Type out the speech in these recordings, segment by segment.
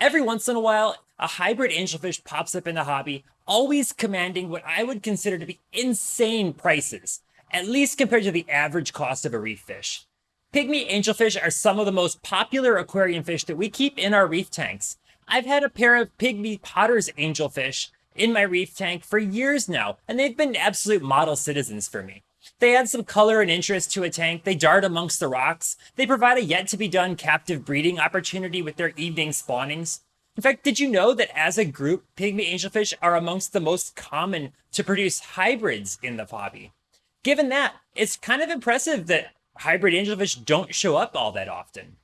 Every once in a while, a hybrid angelfish pops up in the hobby, always commanding what I would consider to be insane prices, at least compared to the average cost of a reef fish. Pygmy angelfish are some of the most popular aquarium fish that we keep in our reef tanks. I've had a pair of pygmy potter's angelfish in my reef tank for years now, and they've been absolute model citizens for me. They add some color and interest to a tank, they dart amongst the rocks, they provide a yet to be done captive breeding opportunity with their evening spawnings. In fact, did you know that as a group, pygmy angelfish are amongst the most common to produce hybrids in the hobby? Given that, it's kind of impressive that hybrid angelfish don't show up all that often.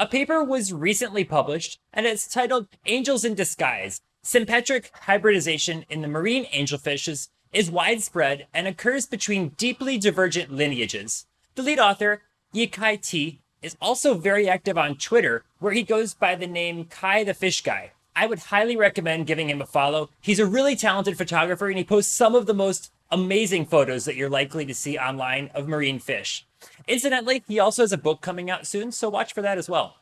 A paper was recently published, and it's titled Angels in Disguise Sympatric Hybridization in the Marine Angelfishes is widespread and occurs between deeply divergent lineages. The lead author, Yi-Kai Tea, is also very active on Twitter, where he goes by the name Kai the Fish Guy. I would highly recommend giving him a follow. He's a really talented photographer and he posts some of the most amazing photos that you're likely to see online of marine fish. Incidentally, he also has a book coming out soon, so watch for that as well.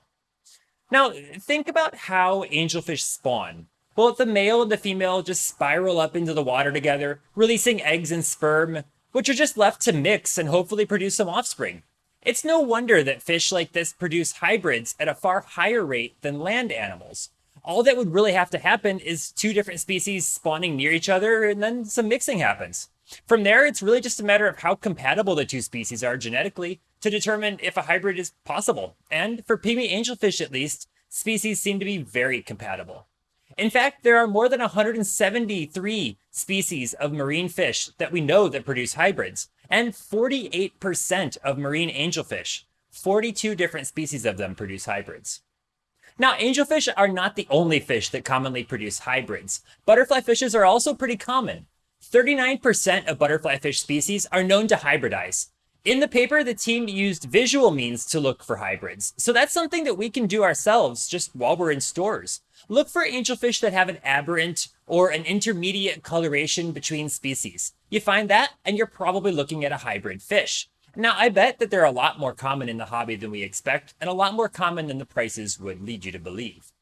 Now, think about how angelfish spawn. Well, the male and the female just spiral up into the water together, releasing eggs and sperm, which are just left to mix and hopefully produce some offspring. It's no wonder that fish like this produce hybrids at a far higher rate than land animals. All that would really have to happen is two different species spawning near each other, and then some mixing happens. From there, it's really just a matter of how compatible the two species are genetically to determine if a hybrid is possible. And for pygmy angelfish at least, species seem to be very compatible. In fact, there are more than 173 species of marine fish that we know that produce hybrids, and 48% of marine angelfish, 42 different species of them produce hybrids. Now, angelfish are not the only fish that commonly produce hybrids. Butterfly fishes are also pretty common. 39% of butterfly fish species are known to hybridize. In the paper, the team used visual means to look for hybrids. So that's something that we can do ourselves just while we're in stores. Look for angelfish that have an aberrant or an intermediate coloration between species. You find that, and you're probably looking at a hybrid fish. Now, I bet that they're a lot more common in the hobby than we expect, and a lot more common than the prices would lead you to believe.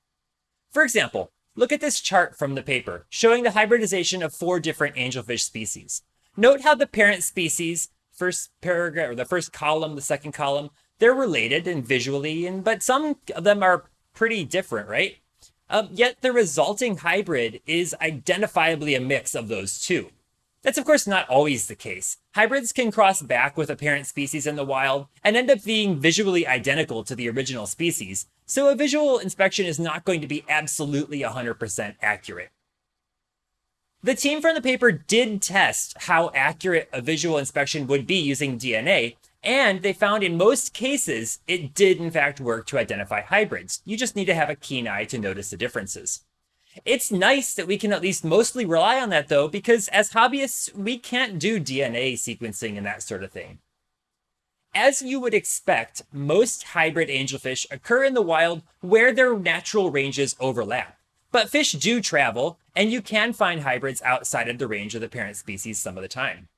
For example, Look at this chart from the paper, showing the hybridization of four different angelfish species. Note how the parent species, first paragraph, or the first column, the second column, they're related and visually, and but some of them are pretty different, right? Um, yet the resulting hybrid is identifiably a mix of those two. That's of course not always the case. Hybrids can cross back with a parent species in the wild and end up being visually identical to the original species, so a visual inspection is not going to be absolutely 100% accurate. The team from the paper did test how accurate a visual inspection would be using DNA, and they found in most cases it did in fact work to identify hybrids. You just need to have a keen eye to notice the differences. It's nice that we can at least mostly rely on that though, because as hobbyists, we can't do DNA sequencing and that sort of thing. As you would expect, most hybrid angelfish occur in the wild where their natural ranges overlap. But fish do travel, and you can find hybrids outside of the range of the parent species some of the time.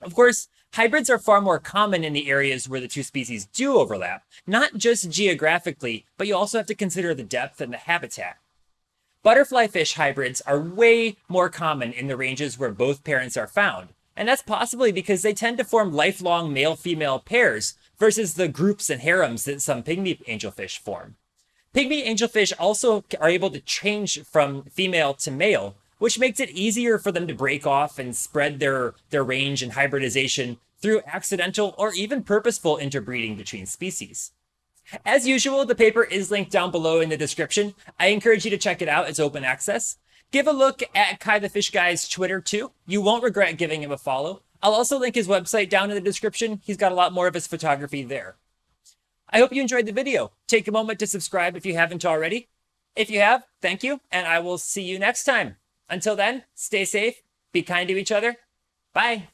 Of course, hybrids are far more common in the areas where the two species do overlap, not just geographically, but you also have to consider the depth and the habitat. Butterfly fish hybrids are way more common in the ranges where both parents are found, and that's possibly because they tend to form lifelong male-female pairs versus the groups and harems that some pygmy angelfish form. Pygmy angelfish also are able to change from female to male, which makes it easier for them to break off and spread their, their range and hybridization through accidental or even purposeful interbreeding between species. As usual, the paper is linked down below in the description. I encourage you to check it out. It's open access. Give a look at Kai the Fish Guy's Twitter too. You won't regret giving him a follow. I'll also link his website down in the description. He's got a lot more of his photography there. I hope you enjoyed the video. Take a moment to subscribe if you haven't already. If you have, thank you, and I will see you next time. Until then, stay safe, be kind to each other. Bye.